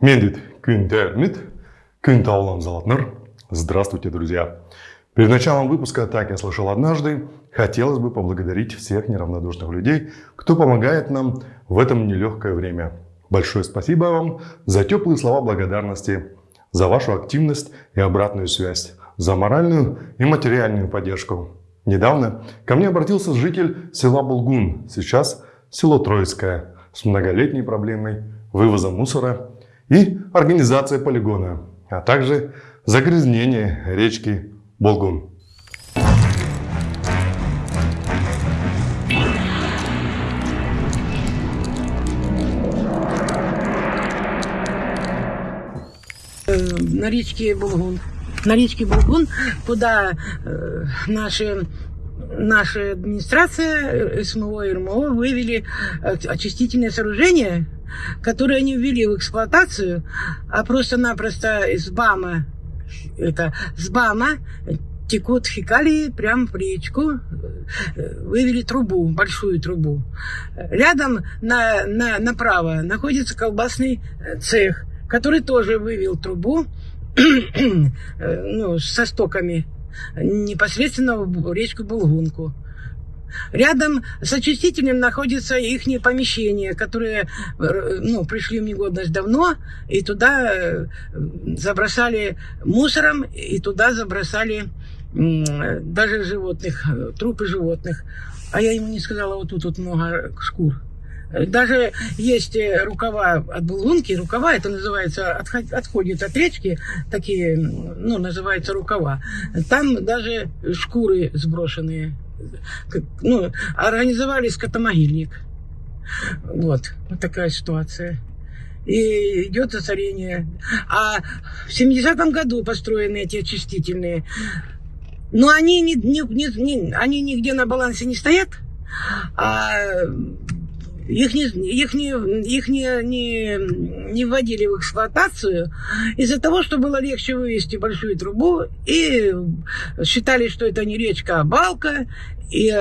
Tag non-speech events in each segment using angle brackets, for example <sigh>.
Медит Кюнтермит, Кюнтаулам Золотнер. Здравствуйте, друзья! Перед началом выпуска «Так я слышал однажды» хотелось бы поблагодарить всех неравнодушных людей, кто помогает нам в этом нелегкое время. Большое спасибо вам за теплые слова благодарности, за вашу активность и обратную связь, за моральную и материальную поддержку. Недавно ко мне обратился житель села Булгун, сейчас село Троицкое, с многолетней проблемой вывоза мусора и организация полигона, а также загрязнение речки Болгун. на речке Булгун. На речке Булгун, куда э, наши наша администрация СМО и РМО вывели очистительное сооружение, которое они ввели в эксплуатацию, а просто-напросто из БАМа, это с БАМа текут фекалии прямо в речку, вывели трубу, большую трубу. Рядом на, на, направо находится колбасный цех, который тоже вывел трубу <clears throat> ну, со стоками непосредственно в речку Булгунку. Рядом с очистителем находится их помещение, которые ну, пришли в негодность давно, и туда э, забросали мусором, и туда забросали даже животных, трупы животных. А я ему не сказала, вот тут вот много шкур. Даже есть э, рукава от булгунки, рукава, это называется, отходит от речки, такие, ну, называется рукава. Там даже шкуры сброшенные. Ну, организовали скотомогильник. Вот, вот такая ситуация. И идет засорение. А в 70-м году построены эти очистительные. Но они, не, не, не, они нигде на балансе не стоят. А их, не, их, не, их не, не, не вводили в эксплуатацию из-за того, что было легче вывести большую трубу, и считали, что это не речка, а балка, и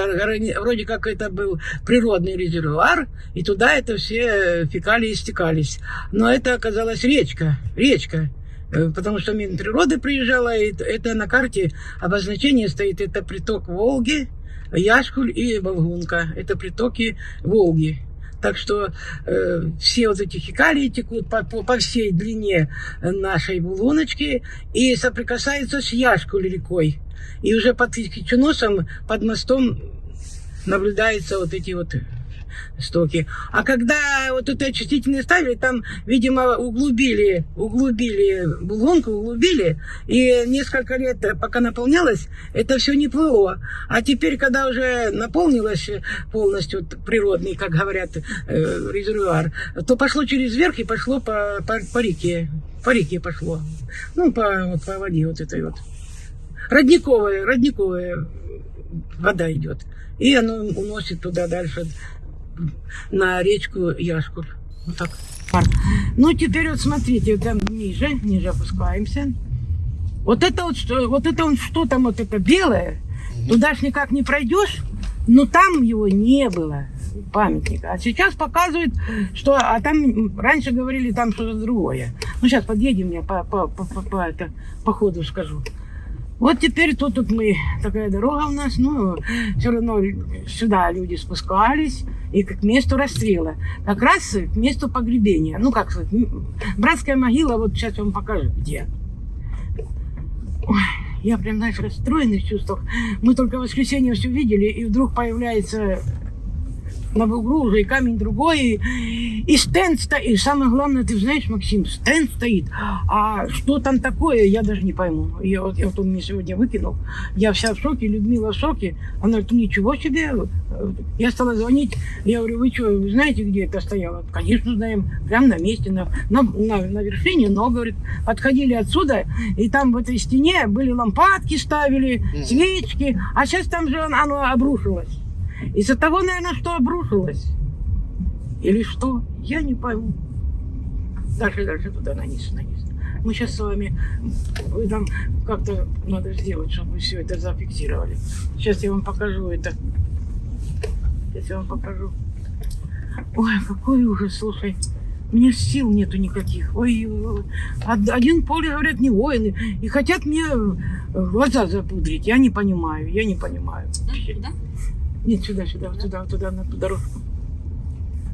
вроде как это был природный резервуар, и туда это все фекалии стекались. Но это оказалась речка, речка э, потому что Минприроды приезжала, и это на карте обозначение стоит, это приток Волги, Яшкуль и Болгунка. Это притоки Волги. Так что э, все вот эти фекалии текут по, по, по всей длине нашей булоночки и соприкасаются с Яшкуль рекой. И уже под Кичуносом, под мостом наблюдаются вот эти вот стоки. А когда вот это очистительные ставили, там, видимо, углубили, углубили булгонку, углубили, и несколько лет, пока наполнялось, это все не плыло. А теперь, когда уже наполнилось полностью природный, как говорят, э, резервуар, то пошло через верх и пошло по, по, по реке. По реке пошло. Ну, по, вот, по воде вот этой вот. Родниковая, родниковая вода идет. И оно уносит туда дальше на речку Яшкуль. Вот так. Ну, теперь вот смотрите, там ниже, ниже опускаемся. Вот это вот что, вот это вот что там вот это белое, туда ж никак не пройдешь, но там его не было памятника. А сейчас показывают, что а там раньше говорили там что-то другое. Ну сейчас подъедем я по, по, по, по, по, это, по ходу скажу. Вот теперь тут, тут мы, такая дорога у нас, ну, все равно сюда люди спускались, и к месту расстрела. Как раз к месту погребения. Ну, как сказать, братская могила, вот сейчас я вам покажу, где. Ой, я прям, знаешь, расстроенный в чувствах. Мы только в воскресенье все видели, и вдруг появляется на углу уже и камень другой, и, и стенд стоит. И самое главное, ты знаешь, Максим, стенд стоит. А что там такое, я даже не пойму. Я, вот, я, вот он мне сегодня выкинул. Я вся в шоке, Людмила в шоке. Она говорит, ничего себе. Я стала звонить. Я говорю, вы что, вы знаете, где это стояло? Конечно, знаем. Прямо на месте, на, на, на, на вершине. Но, говорит, отходили отсюда, и там в этой стене были лампадки ставили, свечки. А сейчас там же оно обрушилось. Из-за того, наверное, что обрушилось. Или что, я не пойму. Дальше, дальше туда, на низ, на. Мы сейчас с вами, вы там как-то надо сделать, чтобы вы все это зафиксировали. Сейчас я вам покажу это. Сейчас я вам покажу. Ой, какой ужас, слушай. У меня сил нету никаких. Ой, ой, од- один поле, говорят, не воины. И хотят мне э, глаза запудрить. Я не понимаю, я не понимаю. вообще. Куда? Нет, сюда, сюда, вот туда, вот туда, на дорожку.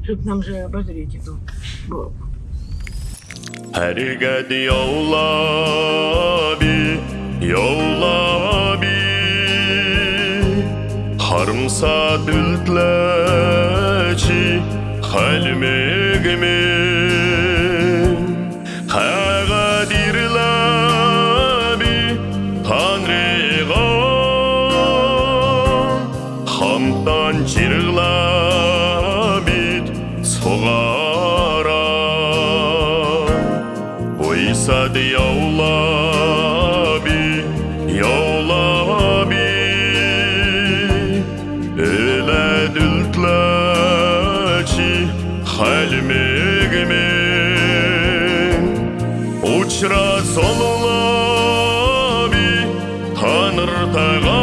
Чтобы нам же обозреть эту было. Herged yolla bi, yolla bi Harmsa sad ya yavla bi yavla bi öyle dültlaçi halmegme uçra solula bi tanır tağa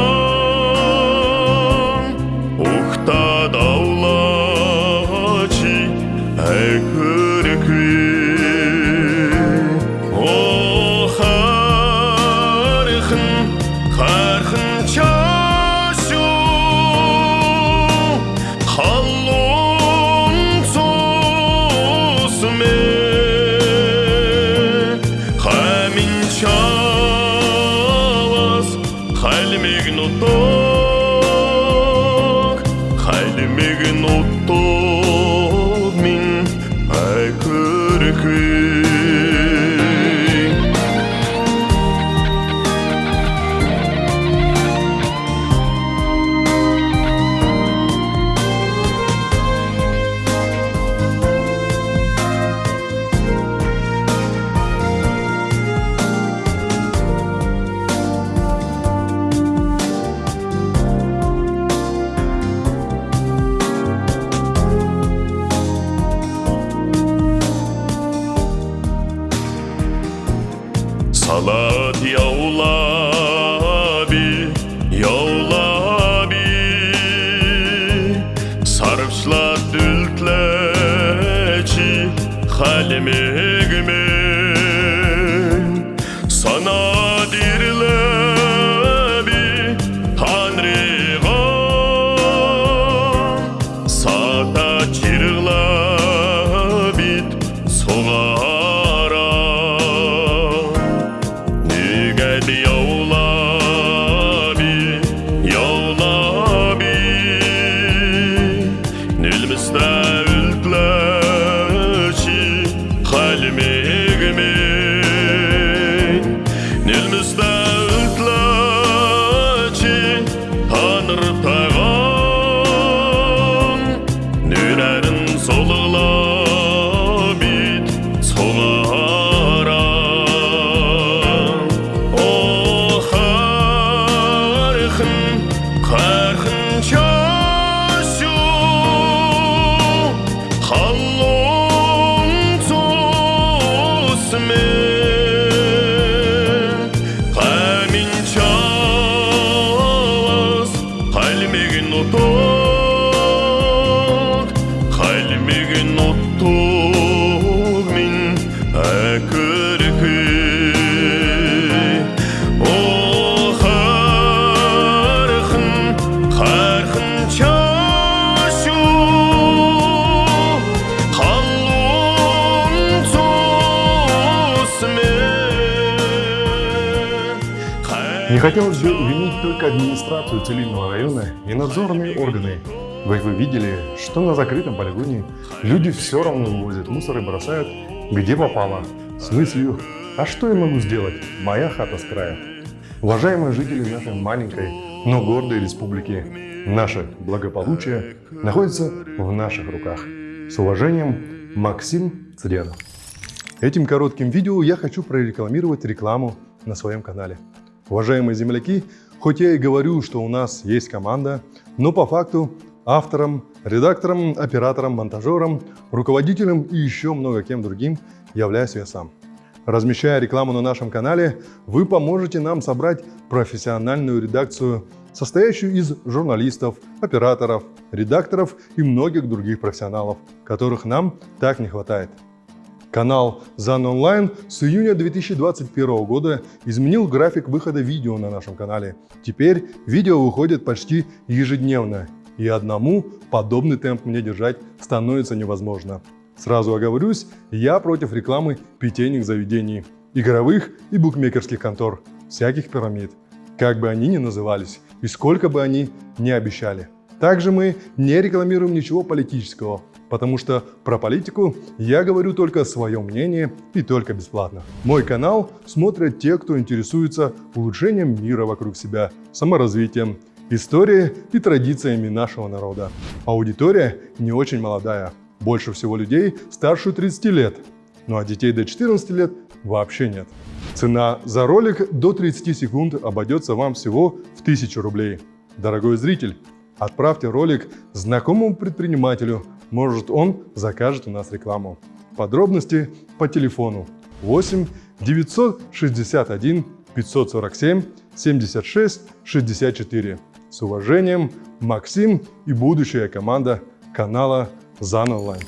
voltou. Хотелось бы винить только администрацию Целинного района и надзорные органы. Вы, вы видели, что на закрытом полигоне люди все равно вывозят мусор и бросают где попало, с мыслью «А что я могу сделать? Моя хата с края». Уважаемые жители нашей маленькой, но гордой республики, наше благополучие находится в наших руках. С уважением, Максим Цренов. Этим коротким видео я хочу прорекламировать рекламу на своем канале. Уважаемые земляки, хоть я и говорю, что у нас есть команда, но по факту автором, редактором, оператором, монтажером, руководителем и еще много кем другим являюсь я сам. Размещая рекламу на нашем канале, вы поможете нам собрать профессиональную редакцию, состоящую из журналистов, операторов, редакторов и многих других профессионалов, которых нам так не хватает. Канал ЗАН Онлайн с июня 2021 года изменил график выхода видео на нашем канале. Теперь видео выходит почти ежедневно, и одному подобный темп мне держать становится невозможно. Сразу оговорюсь, я против рекламы питейных заведений, игровых и букмекерских контор, всяких пирамид, как бы они ни назывались и сколько бы они ни обещали. Также мы не рекламируем ничего политического, потому что про политику я говорю только свое мнение и только бесплатно. Мой канал смотрят те, кто интересуется улучшением мира вокруг себя, саморазвитием, историей и традициями нашего народа. Аудитория не очень молодая, больше всего людей старше 30 лет, ну а детей до 14 лет вообще нет. Цена за ролик до 30 секунд обойдется вам всего в 1000 рублей. Дорогой зритель, отправьте ролик знакомому предпринимателю, может он закажет у нас рекламу. Подробности по телефону 8 961 547 76 64. С уважением, Максим и будущая команда канала ЗАН Онлайн.